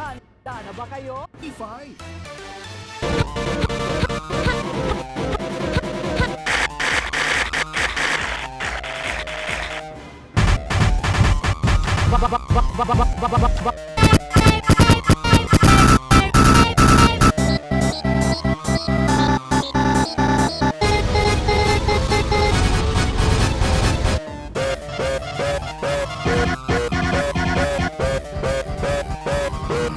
Handa na ba kayo? Fight! Ba- ba- ba- ba- ba- ba- ba- ba- ba- ba-